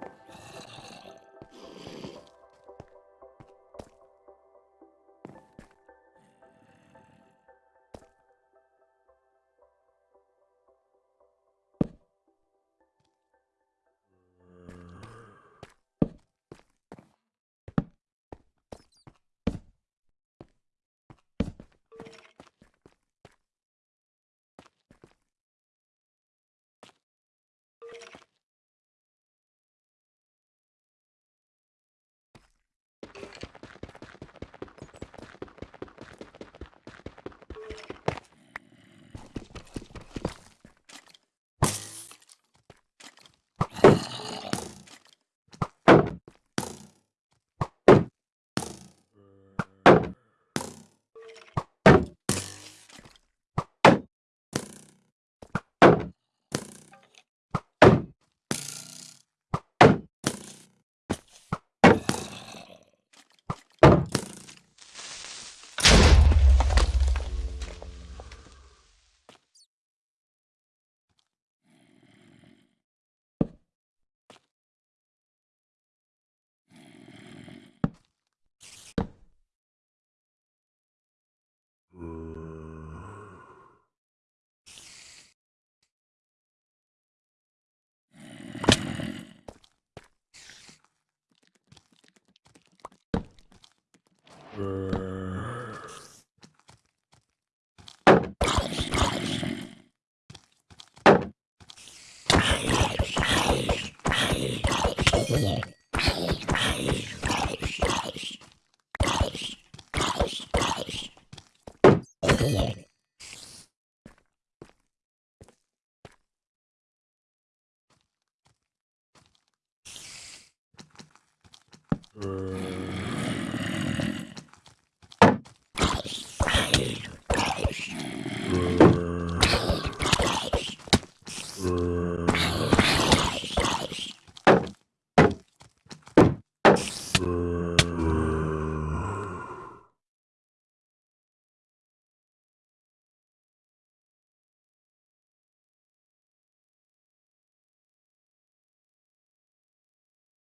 Oh. Uh... Uh...